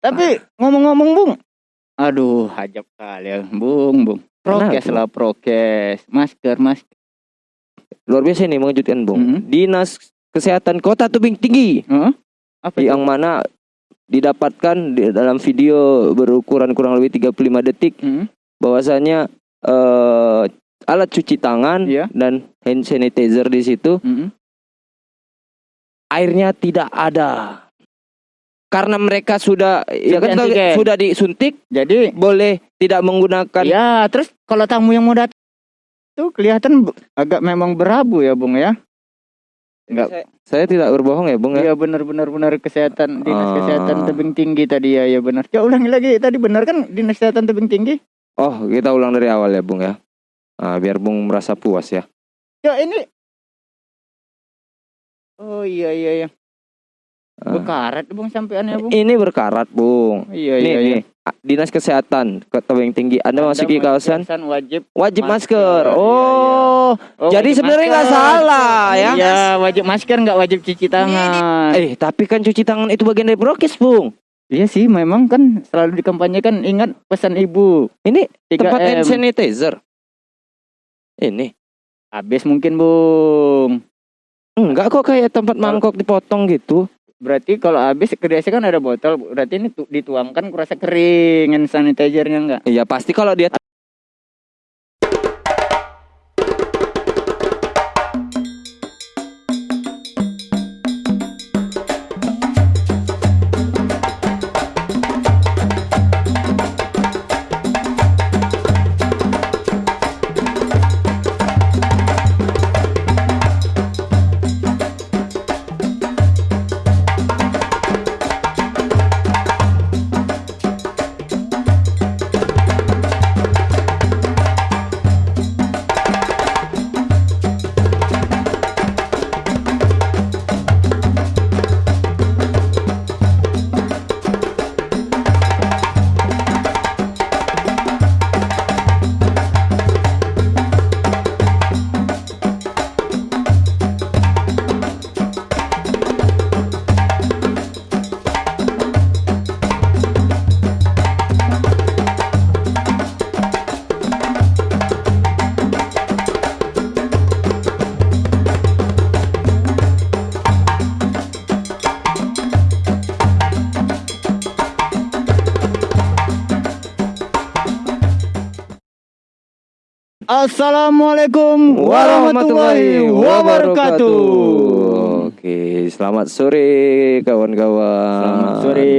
Tapi ngomong-ngomong Bung, aduh hajab kali ya Bung, Bung. Prokes lah prokes, masker, masker. Luar biasa ini mengejutkan, Bung. Mhm. Dinas Kesehatan Kota Tebing Tinggi Heeh. Apa itu? yang mana didapatkan di dalam video berukuran kurang lebih 35 detik Mhm. bahwasanya eh, alat cuci tangan Iya. dan hand sanitizer di situ Mhm. airnya tidak ada. Karena mereka sudah ya kan antigen. sudah disuntik Jadi boleh tidak menggunakan ya terus kalau tamu yang mau datang tuh kelihatan agak memang berabu ya Bung ya. Enggak. Saya, saya tidak berbohong ya, Bung ya. Iya benar-benar benar kesehatan dinas Ah. kesehatan tebing tinggi tadi ya ya benar. Coba ulangi lagi tadi benar kan dinas kesehatan tebing tinggi? Oh, kita ulang dari awal ya, Bung ya. Ah, biar Bung merasa puas ya. Ya ini Oh iya iya iya. Ah. Bekarat Bung sampeannya Bung. Ini berkarat, Bung. Iya Nih, iya iya. nih. Ah, Dinas Kesehatan Kota Tebing Tinggi. Anda Anda kawasan wajib. wajib masker. masker. Iya, Oh, Oh, Jadi sebenarnya nggak salah, ya. Iya, wajib masker nggak wajib cuci tangan. eh tapi kan cuci tangan itu bagian dari prokes, Bung. Iya sih, memang kan selalu dikampanyekan ingat pesan ibu. Ini 3 tempat hand sanitizer. Ini Habis mungkin, Bung. enggak kok kayak tempat mangkok dipotong gitu. Berarti kalau habis biasa kan ada botol, berarti ini tu- dituangkan kurasa kering hand sanitizernya enggak? Iya, pasti kalau dia Assalamualaikum warahmatullahi wabarakatuh. Oke, selamat sore kawan-kawan. Selamat sore.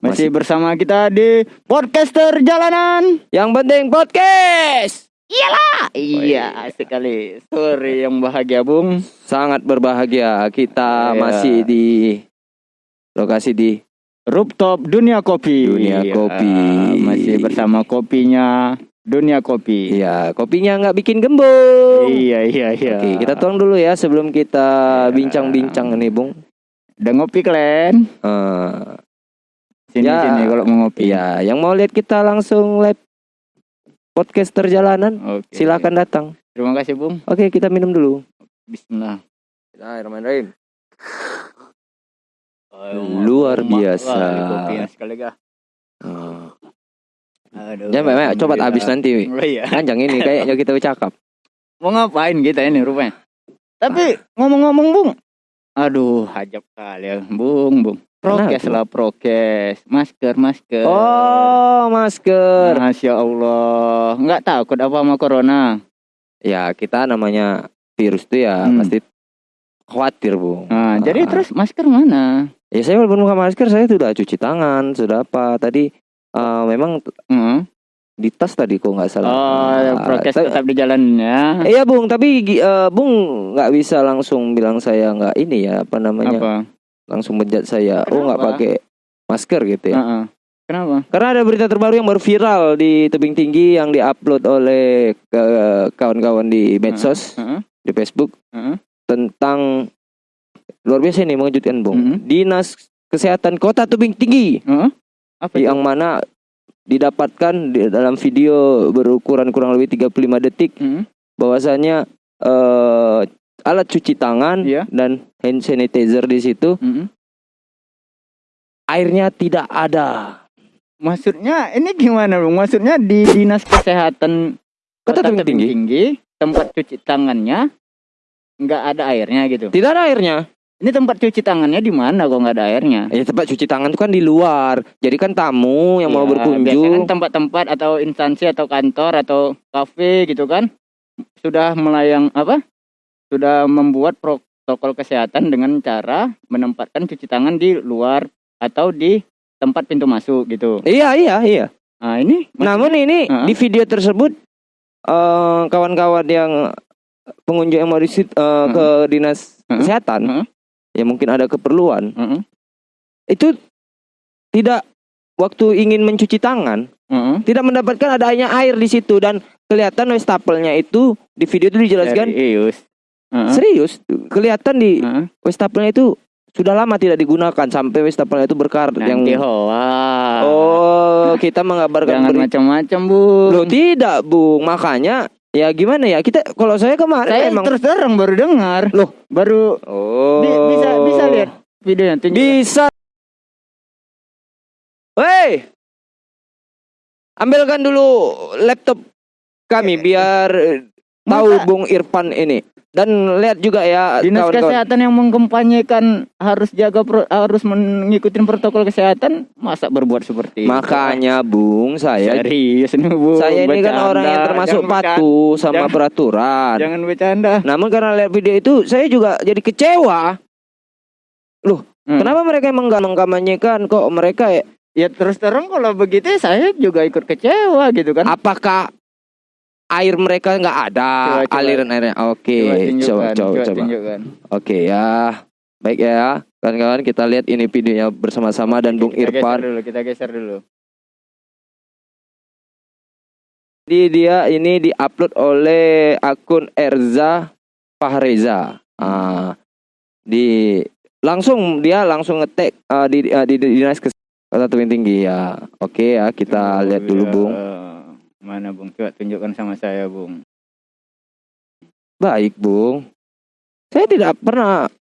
Masih bersama kita di podcaster jalanan. Yang penting podcast. Iya, sekali. Sore yang bahagia, Bung. Sangat berbahagia kita Iya. masih di lokasi di Rooftop Dunia Kopi. Dunia Iya, Kopi. Masih bersama kopinya Dunia Kopi. Iya, kopinya nggak bikin gembung. Iya, iya, iya. Oke, kita tuang dulu ya sebelum kita Iya. bincang-bincang nih, Bung. Udah ngopi kalian? Eh, Sini Ya. sini kalau mau ngopi. iya, yang mau lihat kita langsung live podcast perjalanan, Oke. silakan datang. Terima kasih, Bung. Oke, kita minum dulu. Bismillah. Bismillahirrahmanirrahim. Luar biasa. Kopinya sekali? Aduh. Ya, Mbak, coba habis nanti. Wi. Oh, iya. Panjang ini kayaknya kita bercakap. Mau ngapain kita ini rupanya? Tapi ngomong-ngomong, Bung. Aduh, hajab kali ya, Bung, Bung. Prokes Kenapa? lah, prokes. Masker, masker. Oh, masker. Masya Allah. Nggak takut apa sama corona? Ya, kita namanya virus tuh ya Hmm. pasti khawatir, Bung. Nah, jadi Ah. terus masker mana? Ya saya walaupun bukan masker saya sudah cuci tangan, sudah apa. Tadi eh, memang Heeh. di tas tadi kok nggak salah. Oh, Ah, prokes tapi- tetap di jalan ya. Iya bung, tapi eh, bung nggak bisa langsung bilang saya nggak ini ya apa namanya, Apa? langsung bejat saya. Oh nggak Kenapa? pakai masker gitu ya. Heeh. Kenapa? Karena ada berita terbaru yang baru viral di tebing tinggi yang diupload oleh eh, kawan-kawan di medsos Heeh. di Facebook Heeh. tentang luar biasa ini mengejutkan bung. Mhm. Dinas Kesehatan Kota Tebing Tinggi Heeh. Apa itu? yang mana didapatkan di dalam video berukuran kurang lebih 35 detik Heeh. bahwasanya eh, alat cuci tangan Iya. dan hand sanitizer di situ Heeh. airnya tidak ada. Maksudnya ini gimana bung? Maksudnya di dinas kesehatan Kota Tebing Tinggi? tinggi tempat cuci tangannya nggak ada airnya gitu. Tidak ada airnya. Ini tempat cuci tangannya di mana kok nggak ada airnya? Ya tempat cuci tangan itu kan di luar. Jadi kan tamu yang mau Ya, Biasanya kan berkunjung. tempat-tempat atau instansi atau kantor atau kafe gitu kan sudah melayang apa? Sudah membuat protokol kesehatan dengan cara menempatkan cuci tangan di luar atau di tempat pintu masuk gitu. Iya iya iya. Nah ini Namun ini Heeh. di video tersebut eh, kawan-kawan yang pengunjung yang mau disit eh, ke dinas Heeh. kesehatan Heeh. Ya mungkin ada keperluan Heeh, itu tidak waktu ingin mencuci tangan heeh. tidak mendapatkan adanya air di situ dan kelihatan wastafel-nya itu di video itu dijelaskan Serius. Heeh, serius kelihatan di heeh. wastafel-nya itu sudah lama tidak digunakan sampai wastafel itu berkarat yang hoa. oh kita mengabarkan Jangan macam-macam bu. Loh tidak bung Makanya Ya gimana ya Kita Kalau saya kemarin Saya emang terus terang baru dengar. Loh. baru Oh Bi- bisa bisa lihat videonya tunjuk. Bisa Hei Ambilkan dulu laptop kami biar tahu Masa Bung Irfan ini dan lihat juga ya Dinas kawan-kawan. kesehatan yang mengkampanyekan harus jaga pro- harus mengikuti protokol kesehatan masa berbuat seperti itu? Makanya Bung saya serius nih bu saya ini kan Bercanda. orang yang termasuk Jangan bercanda. patuh sama Jangan- peraturan. jangan bercanda Namun karena lihat video itu saya juga jadi kecewa. Loh, Hmm. kenapa mereka emang mengkampanyekan kok mereka ya ya terus terang kalau begitu saya juga ikut kecewa gitu kan apakah air mereka nggak ada Coba, coba. aliran airnya? Oke, coba coba coba coba coba. Oke ya. Baik ya. Kawan-kawan kita lihat ini videonya bersama-sama dan Bung kita geser Irfan. dulu kita geser dulu Jadi dia ini diupload oleh akun Erza Fahreza. Ah, di langsung dia langsung ngetek ah, di, ah, di, di dinas kesehatan tinggi ya. Oke ya kita Oh, lihat dulu ya. Bung. Mana bung coba tunjukkan sama saya bung Baik Bung. Saya tidak pernah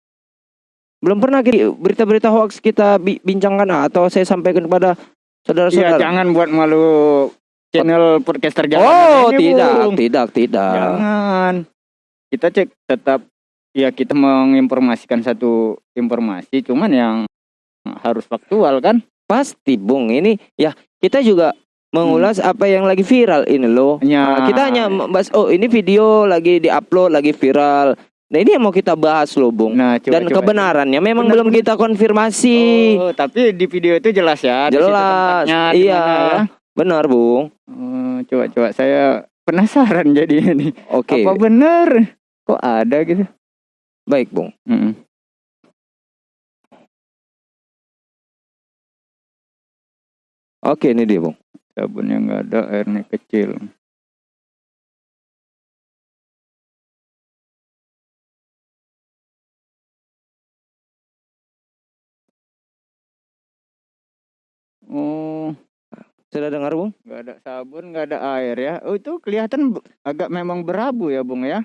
belum pernah kiri- berita-berita hoax kita bi- bincangkan ah, atau saya sampaikan kepada Iya saudara-saudara. jangan buat malu channel podcaster jalanan oh, ini, tidak, Bung. tidak, tidak. Jangan. Kita cek tetap ya kita menginformasikan satu informasi cuman yang harus faktual kan? Pasti, Bung. Ini ya kita juga mengulas apa yang lagi viral ini loh. Hanya Nah, kita hanya membahas oh ini video lagi diupload lagi viral. Nah, ini yang mau kita bahas loh, Bung. Nah, coba, Dan coba. kebenarannya memang Benar, belum benar. kita konfirmasi. Oh, tapi di video itu jelas ya. Jelas. Iya. ya. Benar, Bung. Oh, coba coba saya penasaran jadi ini. Oke. Apa benar? Kok ada gitu? Baik, Bung. Mm-mm. Oke, ini dia, Bung. Sabunnya nggak ada, airnya kecil. Oh, Sudah dengar, Bung? nggak ada sabun, nggak ada air ya. Oh, itu kelihatan agak memang berabu ya, Bung ya.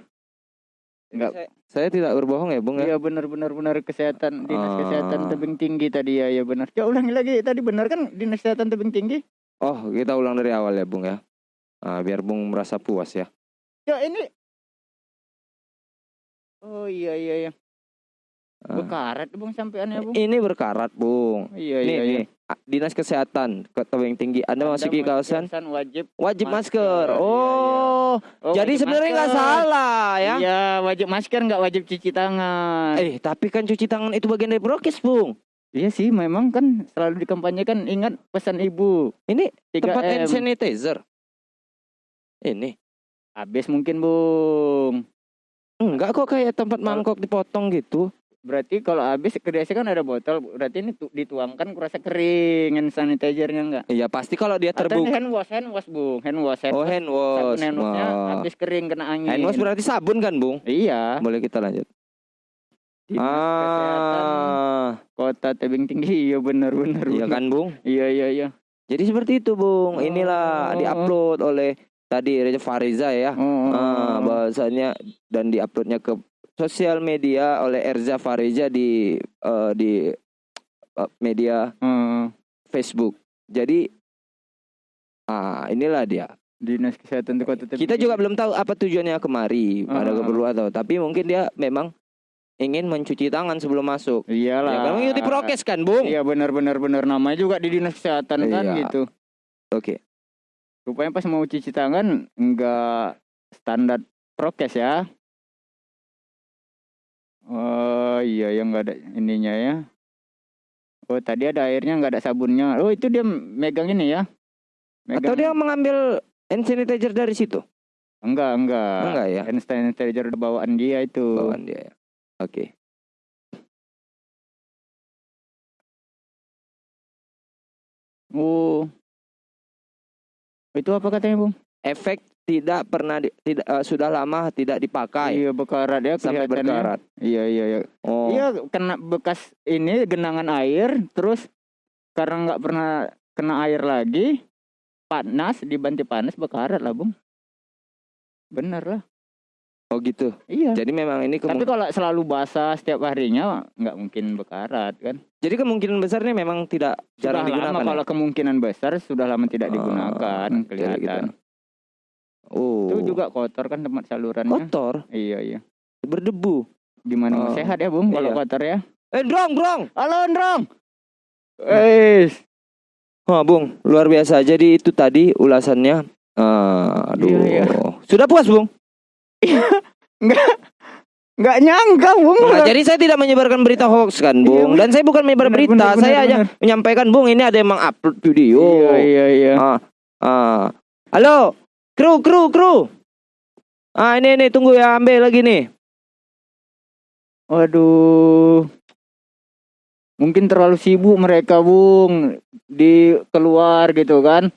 Nggak. Saya, saya tidak berbohong ya, Bung ya. Iya benar benar benar kesehatan dinas Ah. kesehatan tebing tinggi tadi ya ya benar. Coba ulangi lagi tadi benar kan dinas kesehatan tebing tinggi? Oh, kita ulang dari awal ya, Bung ya. Nah, biar Bung merasa puas ya. Ya ini. Oh iya iya iya. Ah. Bekarat bung sampeannya bung. Ini berkarat, Bung. Iya Nih, iya iya. nih. Ah, Dinas Kesehatan Kota Tebing Tinggi. Anda masuki Anda kawasan kawasan wajib. wajib masker. masker. Iya, iya. Oh, Oh, jadi sebenarnya nggak salah ya. Iya wajib masker nggak wajib cuci tangan. Eh, tapi kan cuci tangan itu bagian dari prokes, Bung. Iya sih memang kan selalu dikampanyekan ingat pesan ibu. Ini 3 tempat hand sanitizer. Ini Habis mungkin bung. enggak kok kayak tempat mangkok dipotong gitu. Berarti kalau habis biasanya kan ada botol, berarti ini tu- dituangkan kurasa kering hand sanitizernya enggak? Iya, pasti kalau dia Atau terbuka. hand wash, hand wash bung, hand wash, hand Oh, wash. hand Sabun wash. hand washnya Wah. habis kering kena angin. Hand wash berarti sabun kan, Bung? Iya. Boleh kita lanjut. Dinas Kesehatan Ah, Kota Tebing Tinggi, iya benar benar. iya kan, Bung? Iya iya iya. Jadi seperti itu, Bung. Inilah Oh. diupload oleh tadi Reza Fariza ya. Oh, Ah, bahwasanya dan diuploadnya ke sosial media oleh Erza Fariza di eh, di uh, media Heeh. Facebook. Jadi ah inilah dia. dinas kesehatan di kota Tebing Kita juga belum tahu apa tujuannya kemari, ada Ah. keperluan atau tapi mungkin dia memang ingin mencuci tangan sebelum masuk. iyalah Ya kan mengikuti prokes kan, Bung? iya benar benar namanya juga di dinas kesehatan kan Iya. gitu Oke. rupanya pas mau cuci tangan enggak standar prokes ya oh iya yang enggak ada ininya ya oh tadi ada airnya enggak ada sabunnya oh itu dia megang ini ya Atau dia mengambil hand sanitizer dari situ? enggak enggak Enggak ya? hand sanitizer bawaan dia itu Bawaan dia ya. Oke. oh itu apa katanya bung Efek tidak pernah di- tidak eh, sudah lama tidak dipakai. Iya bekarat ya sampai berkarat. iya iya iya. Oh. Iya kena bekas ini genangan air terus karena nggak pernah kena air lagi panas dibanti panas bekarat lah bung bener lah Oh gitu. iya Jadi memang ini tapi kemung- kalau selalu basah setiap harinya nggak mungkin bekarat kan jadi kemungkinan besarnya memang tidak sudah jarang digunakan. lama ya? kalau kemungkinan besar sudah lama tidak Ah, digunakan jadi kelihatan Oh. itu juga kotor kan tempat salurannya kotor, iya iya berdebu. gimana Oh, sehat ya bung kalau iya. kotor ya Eh, Drong, Drong. halo Ndrong Eh, Oh, Bung, luar biasa. Jadi itu tadi ulasannya. Ah, aduh. Iya, iya. Sudah puas, Bung? Nggak nyangka bung Nah, jadi saya tidak menyebarkan berita hoax kan, Bung. Iya, Dan saya bukan menyebar benar, berita, benar, saya benar. menyampaikan, Bung, ini ada yang mengupload video. iya iya iya Ah, ah. Halo, kru, kru, kru. Ah, ini ini tunggu ya, ambil lagi nih. Waduh. Mungkin terlalu sibuk mereka, Bung, di keluar gitu kan.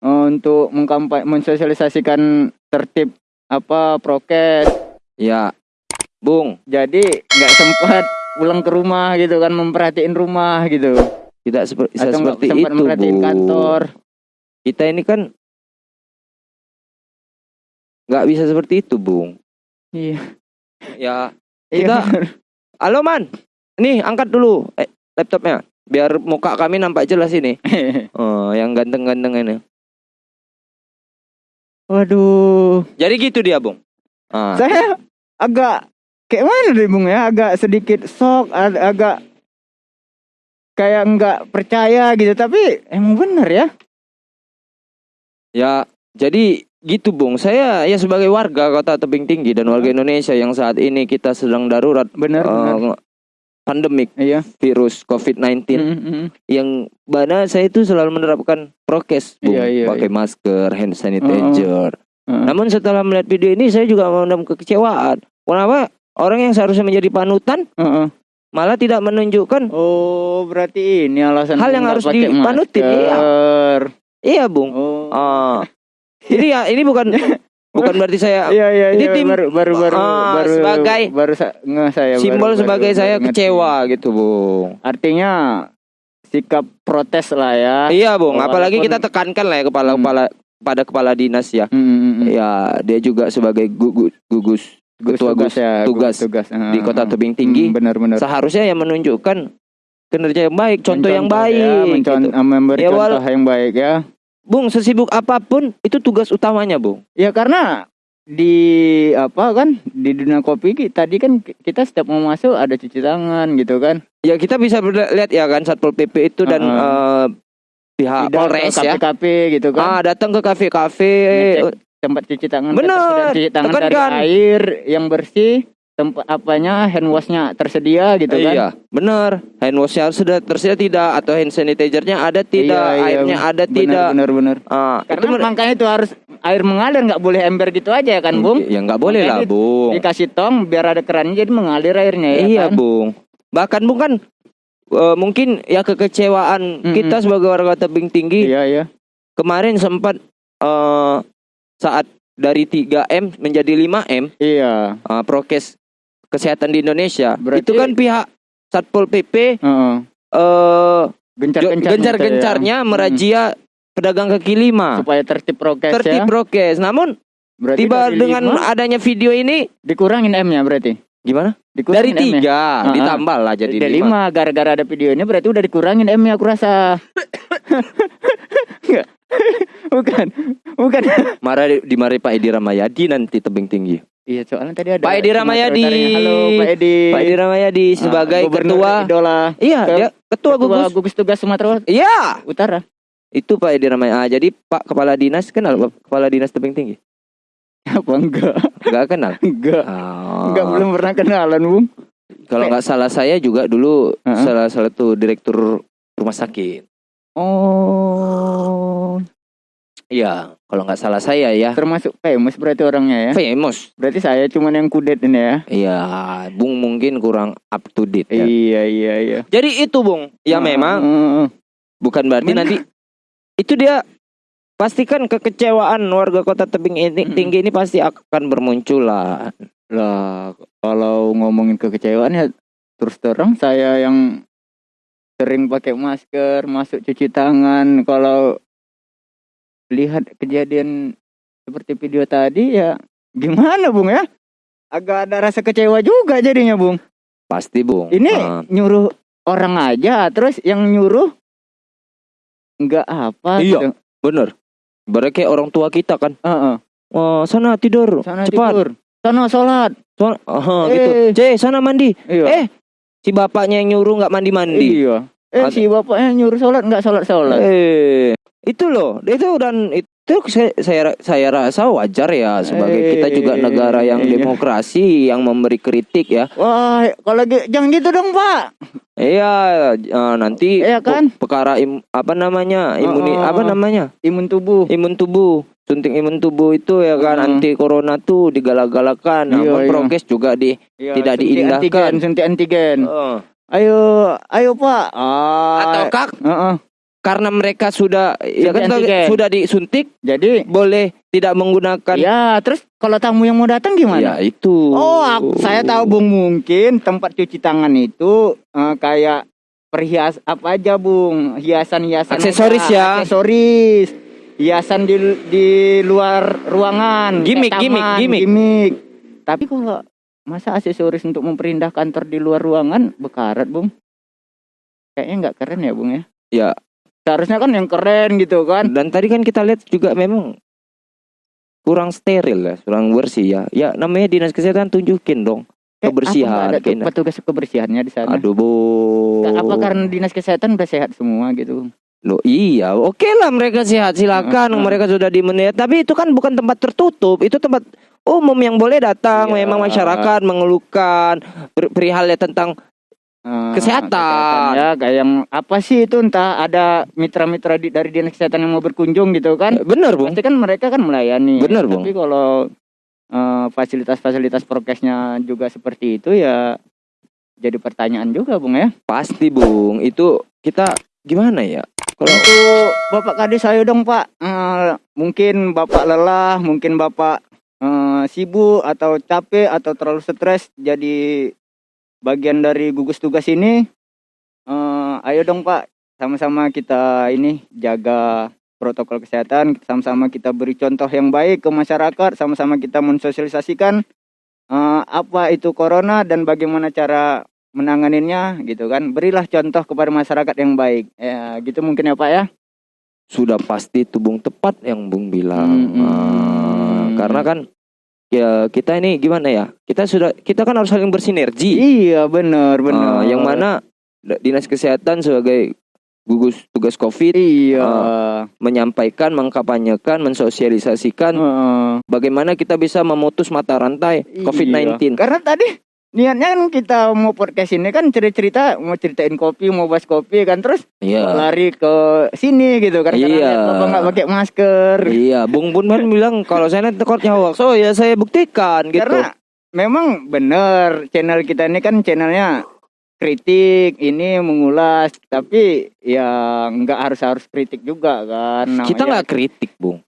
Untuk mengkampai mensosialisasikan tertib apa prokes. Ya, Bung, Jadi nggak sempat pulang ke rumah gitu kan memperhatiin rumah gitu. tidak seperti bisa Atau seperti sempat itu, memperhatiin Bung. kantor. Kita ini kan nggak bisa seperti itu, Bung. Iya. Ya, Iya. Kita- halo Man, nih angkat dulu eh, laptopnya, biar muka kami nampak jelas ini. Oh, yang ganteng-ganteng ini. Waduh. Jadi gitu dia, Bung. Ah, Saya agak kayak mana deh Bung ya? Agak sedikit shock, ag- agak kayak nggak percaya gitu. Tapi emang bener ya. ya, jadi gitu, Bung. Saya ya sebagai warga Kota Tebing Tinggi dan warga Indonesia yang saat ini kita sedang darurat Bener, eh, bener. Pandemik Iya. virus COVID-19 Mm, mm, mm. yang mana saya itu selalu menerapkan prokes, Bung. Iya, iya, pakai masker, hand sanitizer. Heeh. Namun setelah melihat video ini saya juga mengalami kekecewaan. Kenapa orang yang seharusnya menjadi panutan Heeh. malah tidak menunjukkan Oh, berarti ini alasan Hal yang harus dipanutin, iya. masker. iya, Bung. Oh. Ah. Jadi ya ini bukan bukan berarti saya Iya iya Ini iya tim- baru baru baru Ah, baru sebagai baru sa- nge saya baru- simbol baru- sebagai baru saya ngerti. kecewa gitu, Bung. Artinya sikap protes lah ya. Iya, Bung. Oh, Apalagi walaupun- kita tekankan lah ya kepala kepala pada kepala dinas ya. Hmm, hmm, hmm. Ya, dia juga sebagai gugus gugus ketua tugas ya tugas tugas di Kota Tebing Tinggi benar-benar seharusnya yang menunjukkan kinerja yang baik, contoh yang baik. gitu. memberi Ya, contoh yang baik ya Bung, sesibuk apa pun itu tugas utamanya, Bung. ya karena di apa kan di dunia kopi tadi kan ki- kita setiap mau masuk ada cuci tangan gitu kan Ya kita bisa lihat ya kan Satpol PP itu dan Heeh. eh, pihak Tidak ke Polres ya. kafe-kafe gitu kan Ah, datang ke kafe-kafe. Tempat cuci tangan Bener, cuci tangan dari tekankan. air yang bersih tempat apanya hand washnya tersedia gitu kan Iya, benar. Hand washnya sudah tersedia tidak atau hand sanitizer-nya ada tidak, Iya, iya, airnya ada benar, tidak. benar benar Ah, karena itu mer- makanya itu harus air mengalir nggak boleh ember gitu aja ya kan bung Ya nggak boleh lah, di- Bung. dikasih tong biar ada kerannya jadi mengalir airnya ya iya, kan Bung. Bahkan Bung kan eh, mungkin ya kekecewaan Mm-mm. kita sebagai warga tebing tinggi iya iya kemarin sempat eh, saat dari 3M menjadi 5M iya eh, prokes kesehatan di Indonesia. Berarti- Itu kan pihak Satpol PP Heeh. eh gencar gencar-gencarnya merazia pedagang kaki lima. supaya tertib prokes Tertib ya prokes. Namun berarti tiba dengan lima adanya video ini dikurangin M nya berarti Gimana? Dikurangin Dari M-nya. tiga Ah, ditambah lah jadi Dari lima. gara-gara ada videonya berarti udah dikurangin M-nya aku rasa. Bukan. Bukan. Marah dimarahi Pak Edi Ramayadi nanti tebing tinggi. Iya, soalnya tadi ada Pak Edi Ramayadi. Halo, Pak Edi. Pak Edi Ramayadi sebagai Ah, ketua. idola. Iya, Ke- dia ketua gugus. gugus tugas Sumatera Iya, Utara. itu Pak Edi Ramayadi. Ah, jadi Pak kepala dinas kenal Pak kepala dinas tebing tinggi? Apa enggak? Enggak kenal. Enggak. Ah. Enggak belum pernah kenalan, Bung. Kalau nggak salah saya juga dulu Heeh. salah satu direktur rumah sakit. Oh, Iya, kalau nggak salah saya ya. termasuk famous berarti orangnya ya. Famous. Berarti saya cuman yang kudet ini ya. Iya, Bung mungkin kurang up to date ya. Iya, iya, iya. Jadi itu Bung, ya Ah, memang ah, ah. bukan berarti Benar. nanti itu dia pastikan kekecewaan warga kota tebing ini Mm-mm. tinggi ini pasti akan bermunculan. Lah, kalau ngomongin kekecewaan ya terus terang saya yang sering pakai masker, masuk cuci tangan, kalau lihat kejadian seperti video tadi ya gimana Bung ya? Agak ada rasa kecewa juga jadinya Bung. Pasti Bung. Ini Ah, nyuruh orang aja, terus yang nyuruh nggak apa Iya. gitu. bener. Berarti orang tua kita kan. Heeh. Oh, sana tidur. Sana Cepat. tidur. Sana sholat. Sana, Aha, Eh. gitu. C, sana mandi. Iya. Eh, si bapaknya yang nyuruh nggak mandi-mandi. Iya. Eh Ada- si bapaknya nyuruh sholat nggak sholat sholat. Eh, itu loh, itu dan itu saya saya, saya rasa wajar ya sebagai kita juga Eh, negara yang iya. demokrasi yang memberi kritik ya. Wah, kalau jangan gitu dong, Pak. Iya, eh, nanti Iya kan? pe- perkara im- apa namanya? Imuni Oh, oh, apa oh. namanya? Imun tubuh. Imun tubuh. Suntik imun tubuh itu ya kan Hmm. anti corona tuh digalak-galakan. Iya, iya. prokes juga di Iya, Tidak suntik diindahkan. Antigen, suntik antigen. Eh, Ayo, ayo, Pak. Ah, ataukah Heeh. Karena mereka sudah ya kan antigen. sudah disuntik Jadi, boleh tidak menggunakan ya, terus kalau tamu yang mau datang Ya gimana? itu. Oh, aku- saya tahu Bung mungkin tempat cuci tangan itu eh, kayak perhias apa aja Bung, hiasan-hiasan Aksesoris ya. Aksesoris. Hiasan di di luar ruangan, gimik, taman, gimik. gimik. Tapi kalau masa aksesoris untuk memperindah kantor di luar ruangan bekarat, Bung? Kayaknya nggak keren ya, Bung ya? Ya. Seharusnya kan yang keren gitu kan. Dan tadi kan kita lihat juga memang kurang steril ya, kurang bersih ya. Ya namanya dinas kesehatan tunjukin dong Eh, kebersihan. nggak ada petugas kebersihannya di sana? Aduh bu. Apa karena dinas kesehatan udah sehat semua gitu? Loh, iya, oke lah mereka sehat silakan, Heeh. mereka sudah di menit. Tapi itu kan bukan tempat tertutup, itu tempat umum yang boleh datang. Iya. Memang masyarakat mengeluhkan per- perihal ya tentang Eh, Kesehatan. ya kayak yang apa sih itu entah ada mitra-mitra di- dari dinas kesehatan yang mau berkunjung gitu kan bener bung. pasti kan mereka kan melayani Bener, Bung. tapi kalau eh, fasilitas-fasilitas prokesnya juga seperti itu ya jadi pertanyaan juga bung ya Pasti bung, itu kita gimana ya? Kalau untuk bapak kades ayo dong pak Eh, mungkin bapak lelah mungkin bapak eh, sibuk atau capek atau terlalu stres jadi bagian dari gugus tugas ini Eh, ayo dong pak sama-sama kita ini jaga protokol kesehatan sama-sama kita beri contoh yang baik ke masyarakat sama-sama kita mensosialisasikan eh, apa itu corona dan bagaimana cara menanganinya gitu kan berilah contoh kepada masyarakat yang baik ya gitu mungkin ya pak ya sudah pasti itu bung tepat yang bung bilang. Hmm. karena kan ya kita ini gimana ya? Kita sudah kita kan harus saling bersinergi. iya benar Ah, benar yang mana dinas kesehatan sebagai gugus tugas covid iya Ah, menyampaikan, mengkampanyekan, mensosialisasikan Heeh. bagaimana kita bisa memutus mata rantai Iya. COVID-19. Karena tadi niatnya kan kita mau podcast ini kan cerita-cerita mau ceritain kopi, mau bahas kopi kan terus Iya. lari ke sini gitu kan karena Iya. bapak nggak pakai masker. Iya, Bung Bun kan bilang kalau saya takutnya hoax. Oh ya saya buktikan gitu. Karena memang bener channel kita ini kan channelnya kritik ini mengulas tapi ya nggak harus harus kritik juga kan kita namanya. nggak kritik, Bung.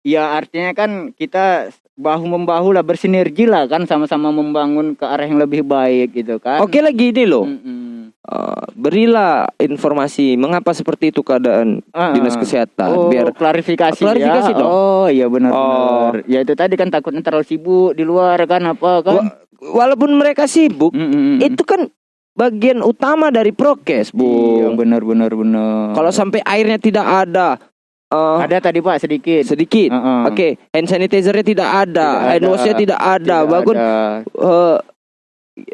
ya artinya kan kita bahu membahu lah bersinergi lah kan sama-sama membangun ke arah yang lebih baik gitu kan Oke lagi ini loh. Mm-mm. Eh, berilah informasi mengapa seperti itu keadaan Ah, dinas kesehatan oh, biar klarifikasi Klarifikasi ya. dong. oh iya benar Oh. benar ya itu tadi kan takutnya terlalu sibuk di luar kan apa kan Wah, walaupun mereka sibuk, Mm, mm, mm. itu kan bagian utama dari prokes, Iya, Bu. benar benar benar. Kalau sampai airnya tidak ada, eh, ada tadi Pak sedikit. sedikit. Heeh. Oke, hand sanitizer-nya tidak ada, Tidak hand wash-nya tidak ada. Tidak Bahkan ada. eh,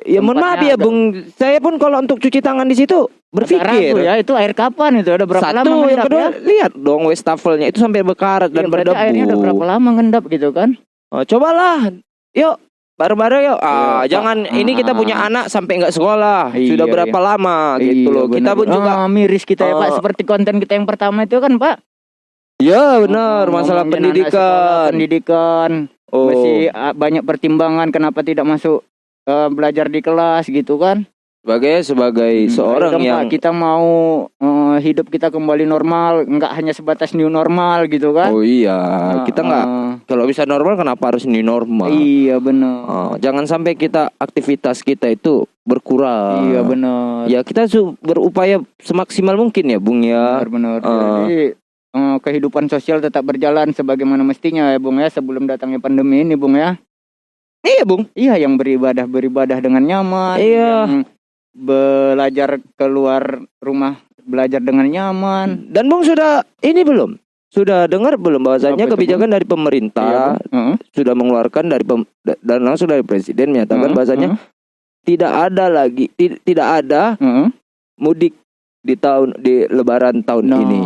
ya mohon maaf ya, Bung. Saya pun kalau untuk cuci tangan di situ berpikir. ya itu air kapan itu ada berapa lama Satu, yang ngendap kedua, ya? lihat dong wastafelnya itu sampai berkarat Iya, dan berdebu. airnya udah berapa lama ngendap gitu kan? Oh, cobalah, yuk bareng-bareng yuk. Ah, Iya, Pak. jangan ini kita Ah. punya anak sampai nggak sekolah. Iya, Sudah berapa lama gitu Iya, loh. Kita benar. pun juga Ah, miris kita ya Pak Oh. seperti konten kita yang pertama itu kan Pak. Ya benar, Oh, masalah ngomongin pendidikan. pendidikan Oh, masih ah, banyak pertimbangan kenapa tidak masuk eh, belajar di kelas gitu kan? sebagai sebagai Hmm, seorang ayo yang Pak, kita mau eh, hidup kita kembali normal, nggak hanya sebatas new normal gitu kan? Oh iya, Ah, kita nggak ah, kalau bisa normal kenapa harus ini normal? Iya benar. Ah, jangan sampai kita aktivitas kita itu berkurang. Iya benar. Ya kita berupaya semaksimal mungkin ya, Bung ya. Benar-benar. Ah. Jadi eh, kehidupan sosial tetap berjalan sebagaimana mestinya ya Bung ya sebelum datangnya pandemi ini Bung ya. Iya, Bung. Iya yang beribadah beribadah dengan nyaman. Iya. Yang belajar keluar rumah belajar dengan nyaman. Dan Bung sudah ini belum? Sudah dengar belum bahwasanya kebijakan dari Iya, pemerintah Bung. Heeh. sudah mengeluarkan dari pem- dan langsung dari presiden menyatakan Heeh, bahwasanya tidak ada lagi ti- tidak ada heeh. mudik di tahun di lebaran tahun Nah, ini.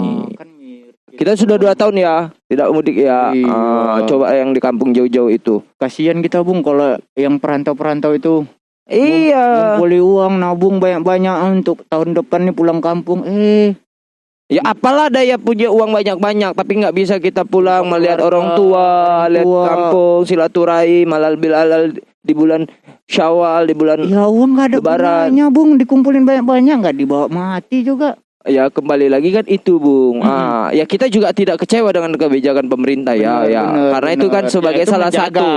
Kita sudah dua tahun ya tidak mudik ya. Iya. Ah, coba yang di kampung jauh-jauh itu. kasihan kita Bung kalau yang perantau-perantau itu Iya. ngumpuli uang nabung banyak-banyak untuk tahun depan nih pulang kampung. Eh, Ya apalah daya punya uang banyak-banyak tapi nggak bisa kita pulang Keluarga, melihat orang tua, orang lihat tua. kampung, silaturahim, halal bilalal di bulan Syawal, di bulan ya uang nggak ada Lebaran. gunanya Bung dikumpulin banyak-banyak nggak dibawa mati juga. Ya kembali lagi kan itu, Bung. Mhm. Ah, ya kita juga tidak kecewa dengan kebijakan pemerintah ya, Benar, ya. benar, Karena itu kan sebagai Ya, itu salah menjaga, satu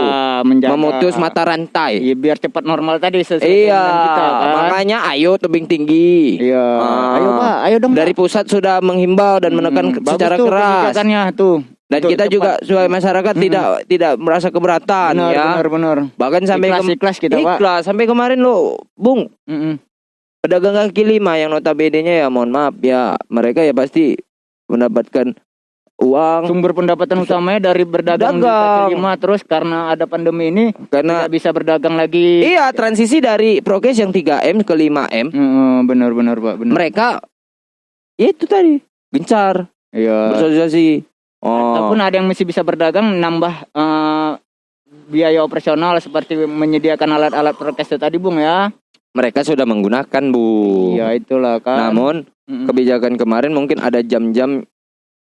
menjaga. memutus mata rantai. Iya biar cepat normal tadi sesuai Iya, kita kan. makanya ayo tebing tinggi. Iya, Ah. ayo Pak, ayo dong. Dari Pak. pusat sudah menghimbau dan menekan Hmm, secara tuh keras. tuh. Dan Betul, kita cepat. juga sebagai masyarakat Mm-mm. tidak tidak merasa keberatan benar, ya. benar, benar. Bahkan sampai ikhlas, kem- ikhlas kita Pak. ikhlas sampai kemarin lo, Bung, Mm-mm. Pedagang kaki lima yang notabene-nya ya mohon maaf ya, mereka ya pasti mendapatkan uang Sumber pendapatan utamanya dari berdagang di Dagang. kaki lima terus karena ada pandemi ini karena tidak bisa berdagang lagi. iya transisi dari prokes yang 3M ke 5M, Heeh, benar, benar Pak, benar. mereka ya itu tadi gencar Iya. bersosialisasi. Oh, Ataupun ada yang masih bisa berdagang nambah eh, biaya operasional seperti menyediakan alat-alat prokes itu tadi Bung ya. Mereka sudah menggunakan bu. Iya itulah kan. Namun Mm-mm. kebijakan kemarin mungkin ada jam-jam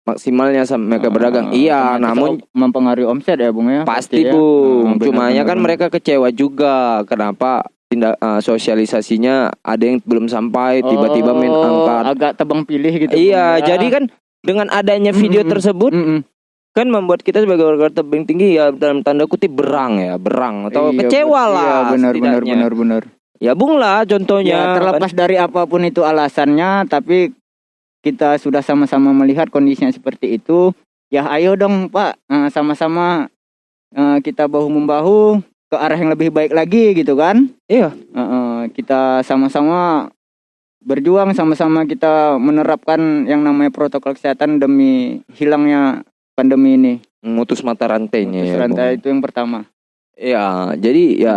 maksimalnya sampai mereka Eh, berdagang. Iya, otomatis namun mempengaruhi omset ya Bung ya. pasti ya. bung. Hmm, benar, Cumanya benar, kan mereka kecewa juga. Kenapa tindak eh, sosialisasinya ada yang belum sampai tiba-tiba main Oh, angkat. agak tebang pilih gitu. Iya, Bung, ya. jadi kan dengan adanya video Mm-mm. tersebut Mm-mm. kan membuat kita sebagai warga tebing tinggi ya dalam tanda kutip berang ya, berang atau Iya, kecewa lah. Iya, benar benar benar benar. Ya bung lah contohnya. Ya, terlepas dari apa pun itu alasannya, tapi kita sudah sama-sama melihat kondisinya seperti itu. Ya, ayo dong, Pak, Eh, sama-sama eh, kita bahu membahu ke arah yang lebih baik lagi, gitu kan? Iya. Eh, kita sama-sama berjuang, sama-sama kita menerapkan yang namanya protokol kesehatan demi hilangnya pandemi ini. memutus mata rantainya Terus ya. rantai Bung. itu yang pertama. Ya, jadi ya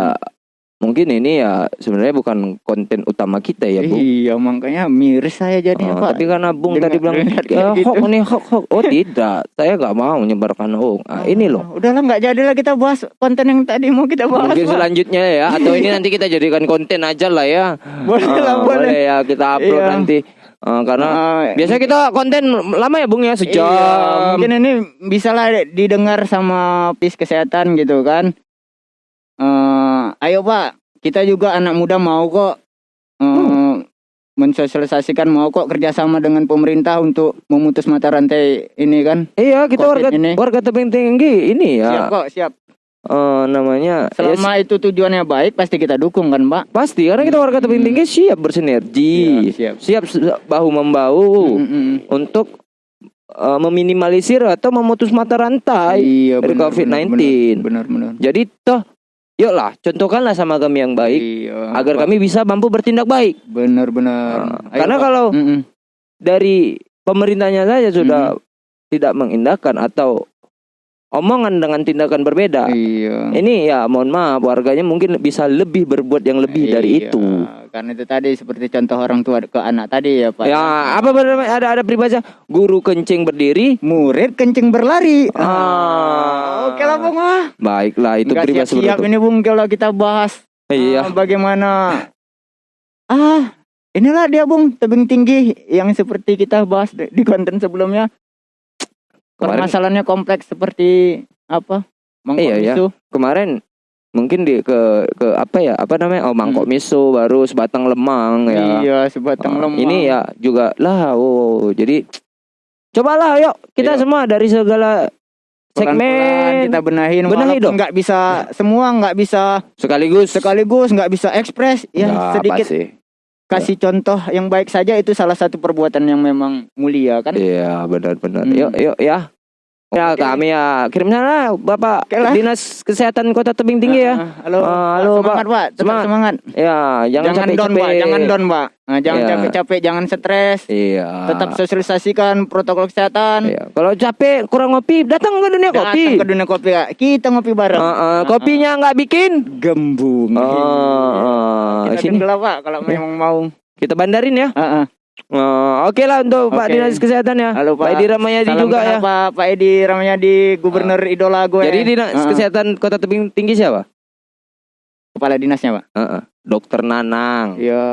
mungkin ini ya sebenarnya bukan konten utama kita ya, Bung. Iya, makanya miris saya jadinya, Oh, Pak. tapi karena Bung tadi bilang ya, kayak gitu." hoax nih hoax hoax. Oh tidak, saya nggak mau menyebarkan hoax. Ah, ini loh. Udahlah nggak jadilah kita bahas konten yang tadi mau kita bahas. Mungkin Pak. selanjutnya ya atau ini nanti kita jadikan konten aja lah ya. Boleh lah, Ah, boleh. ya kita upload Iya. nanti. Ah, karena Ah, biasa kita konten lama ya Bung ya sejam. Iya, mungkin ini bisa lah didengar sama pis kesehatan gitu kan. Eh, ayo Pak, kita juga anak muda mau kok eh, Hmm. mensosialisasikan mau kok kerjasama dengan pemerintah untuk memutus mata rantai ini kan. Iya, kita Covid warga ini. warga tebing tinggi ini Siap ya. kok, siap. eh, namanya ya, Selama itu tujuannya baik pasti kita dukung kan Pak. pasti karena kita warga tebing tinggi siap bersinergi. Siap, siap. Siap bahu membahu Mm-mm. untuk eh, meminimalisir atau memutus mata rantai. Iya, dari benar, COVID-19. benar, Benar, benar. Jadi toh yuklah contohkanlah sama kami yang baik Iya. agar kami bisa mampu bertindak baik. benar-benar. Nah, Ayo, karena Pak. kalau Mm-mm. dari pemerintahnya saja sudah tidak mengindahkan atau omongan dengan tindakan berbeda. Iya. Ini ya mohon maaf warganya mungkin bisa lebih berbuat yang lebih dari Iya, itu. Karena itu tadi seperti contoh orang tua ke anak tadi ya Pak. Ya apa benar ada ada peribahasa guru kencing berdiri. Murid kencing berlari. Ah. Oke lah Bung. ah. Baiklah itu Nggak peribahasa seperti itu. ini Bung kalau kita bahas Iya. ah, bagaimana ah inilah dia Bung tebing tinggi yang seperti kita bahas di konten sebelumnya. Kemarin Permasalahannya kompleks seperti apa? Mangkok Iya, iya. miso. kemarin mungkin di ke ke apa ya apa namanya oh mangkok miso baru sebatang lemang ya. Iya, sebatang Ah, lemang. Ini ya juga lah oh jadi cobalah yuk kita Iya. semua dari segala segmen kita benahin Benahi dong. nggak bisa semua nggak bisa sekaligus sekaligus nggak bisa ekspres ya Ya, sedikit pasti. kasih contoh yang baik saja itu salah satu perbuatan yang memang mulia kan Iya benar-benar. Hmm. Yuk yuk ya. Ya Oke. kami ya kirim sana Bapak Oke lah. Dinas Kesehatan Kota Tebing Tinggi ya. Ah, halo Ah, halo, semangat pak Semangat. semangat Ya jangan, jangan, capek down pak jangan down pak Nah, jangan Iya. capek-capek jangan stres Iya. tetap sosialisasikan protokol kesehatan Iya. Kalau capek kurang ngopi datang ke dunia datang kopi. ke dunia kopi Kak. kita ngopi bareng Ah, ah, kopinya nggak bikin. gembung Ah, ah, kita sini lah, pak kalau memang mau kita bandarin ya. Ah, ah. Ah, Oke lah untuk Pak Oke. Dinas Kesehatan ya. Halo, Pak. Pak Edi Ramayadi Salam juga ya. Pak Pak Edi Ramayadi gubernur idola gue Jadi Dinas ah. Kesehatan Kota Tebing Tinggi siapa? kepala dinasnya pak Ah, ah. Dokter Nanang. Iya,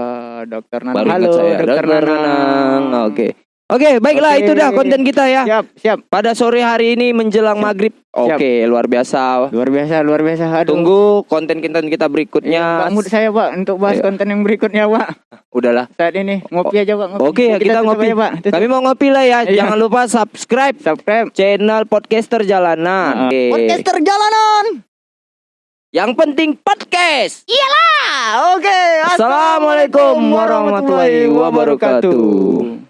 dokter Nanang. Baru Halo, saya. dokter Nanang. Oke. Oke, baiklah Oke. itu dah konten kita ya. Siap, siap. Pada sore hari ini menjelang Siap. maghrib. Oke, luar biasa. Luar biasa, luar biasa. Aduh. Tunggu konten-konten kita Iya, berikutnya. Pak mood saya pak untuk bahas Iya. konten yang berikutnya pak. Udahlah. Saat ini ngopi aja pak. Ngopi. Oke, ya, kita tutup ngopi. aja, pak. Tutup. Kami mau ngopi lah ya. Iya. Jangan lupa subscribe subscribe. channel podcaster jalanan. Oke. Podcaster jalanan. Yang penting podcast. Ah, Oke. Assalamualaikum warahmatullahi wabarakatuh.